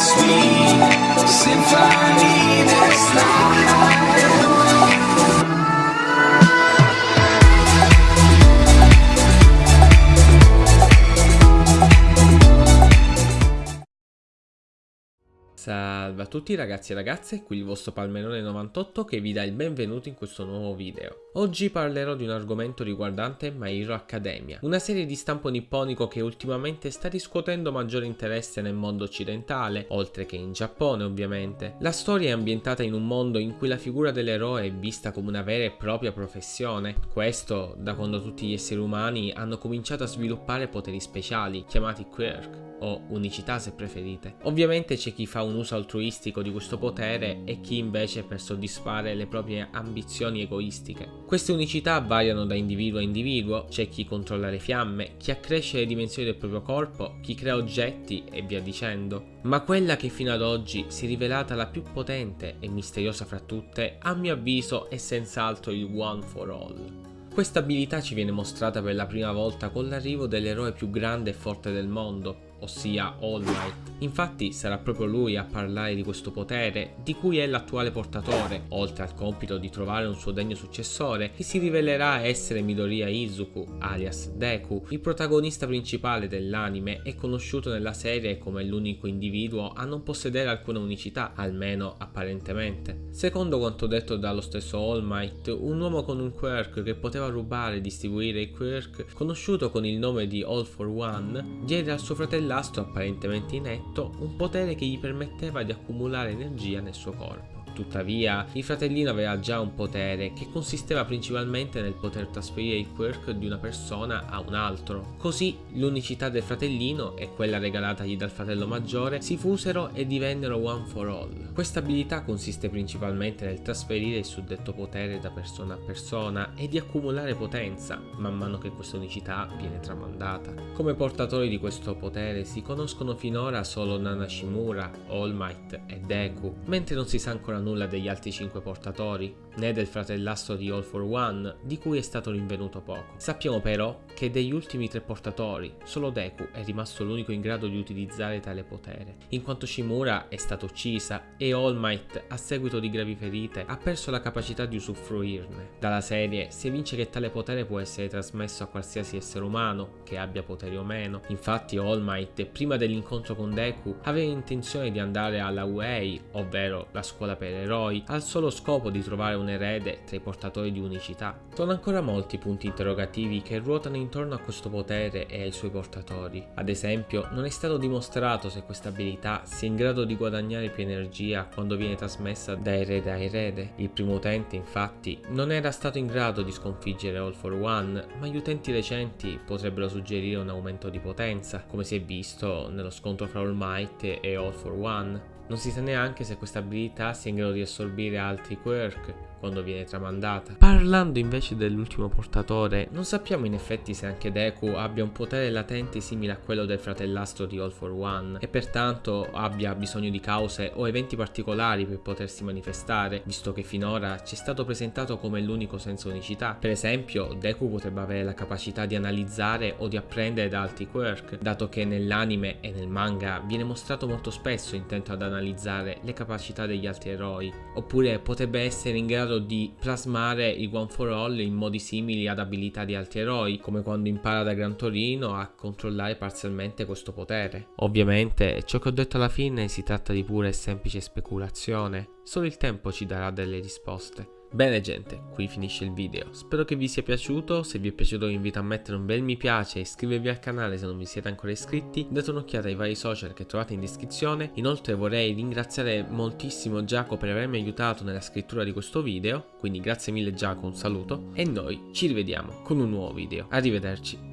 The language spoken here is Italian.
sweet symphony Salve a tutti ragazzi e ragazze, qui il vostro Palmerone 98 che vi dà il benvenuto in questo nuovo video. Oggi parlerò di un argomento riguardante My Hero Academia, una serie di stampo nipponico che ultimamente sta riscuotendo maggiore interesse nel mondo occidentale, oltre che in Giappone ovviamente. La storia è ambientata in un mondo in cui la figura dell'eroe è vista come una vera e propria professione, questo da quando tutti gli esseri umani hanno cominciato a sviluppare poteri speciali, chiamati quirk o unicità se preferite. Ovviamente c'è chi fa un uso altruistico di questo potere e chi invece per soddisfare le proprie ambizioni egoistiche. Queste unicità variano da individuo a individuo, c'è chi controlla le fiamme, chi accresce le dimensioni del proprio corpo, chi crea oggetti e via dicendo. Ma quella che fino ad oggi si è rivelata la più potente e misteriosa fra tutte, a mio avviso è senz'altro il One for All. Questa abilità ci viene mostrata per la prima volta con l'arrivo dell'eroe più grande e forte del mondo, ossia All Might. Infatti sarà proprio lui a parlare di questo potere, di cui è l'attuale portatore, oltre al compito di trovare un suo degno successore, che si rivelerà essere Midoriya Izuku, alias Deku. Il protagonista principale dell'anime è conosciuto nella serie come l'unico individuo a non possedere alcuna unicità, almeno apparentemente. Secondo quanto detto dallo stesso All Might, un uomo con un quirk che poteva rubare e distribuire i quirk, conosciuto con il nome di All for One, diede al suo fratello l'astro apparentemente inetto un potere che gli permetteva di accumulare energia nel suo corpo. Tuttavia, il fratellino aveva già un potere che consisteva principalmente nel poter trasferire il quirk di una persona a un altro. Così l'unicità del fratellino e quella regalatagli dal fratello maggiore si fusero e divennero one for all. Questa abilità consiste principalmente nel trasferire il suddetto potere da persona a persona e di accumulare potenza man mano che questa unicità viene tramandata. Come portatori di questo potere si conoscono finora solo Nana Shimura, All Might e Deku, mentre non si sa ancora nulla degli altri 5 portatori, né del fratellastro di All for One, di cui è stato rinvenuto poco. Sappiamo però che degli ultimi tre portatori, solo Deku è rimasto l'unico in grado di utilizzare tale potere, in quanto Shimura è stata uccisa e All Might, a seguito di gravi ferite, ha perso la capacità di usufruirne. Dalla serie si evince che tale potere può essere trasmesso a qualsiasi essere umano, che abbia poteri o meno. Infatti All Might, prima dell'incontro con Deku, aveva intenzione di andare alla UEI, ovvero la scuola per eroi, al solo scopo di trovare un erede tra i portatori di unicità. Sono ancora molti punti interrogativi che ruotano intorno a questo potere e ai suoi portatori. Ad esempio, non è stato dimostrato se questa abilità sia in grado di guadagnare più energia quando viene trasmessa da erede a erede. Il primo utente, infatti, non era stato in grado di sconfiggere All for One, ma gli utenti recenti potrebbero suggerire un aumento di potenza, come si è visto nello scontro fra All Might e All for One. Non si sa neanche se questa abilità sia in grado di assorbire altri quirk quando viene tramandata. Parlando invece dell'ultimo portatore, non sappiamo in effetti se anche Deku abbia un potere latente simile a quello del fratellastro di All for One e pertanto abbia bisogno di cause o eventi particolari per potersi manifestare, visto che finora ci è stato presentato come l'unico senza unicità. Per esempio, Deku potrebbe avere la capacità di analizzare o di apprendere da altri quirk, dato che nell'anime e nel manga viene mostrato molto spesso intento ad analizzare le capacità degli altri eroi, oppure potrebbe essere in grado di plasmare il One for All in modi simili ad abilità di altri eroi, come quando impara da Gran Torino a controllare parzialmente questo potere. Ovviamente, ciò che ho detto alla fine si tratta di pura e semplice speculazione, solo il tempo ci darà delle risposte. Bene gente, qui finisce il video, spero che vi sia piaciuto, se vi è piaciuto vi invito a mettere un bel mi piace e iscrivervi al canale se non vi siete ancora iscritti, date un'occhiata ai vari social che trovate in descrizione, inoltre vorrei ringraziare moltissimo Giacomo per avermi aiutato nella scrittura di questo video, quindi grazie mille Giacomo, un saluto, e noi ci rivediamo con un nuovo video, arrivederci.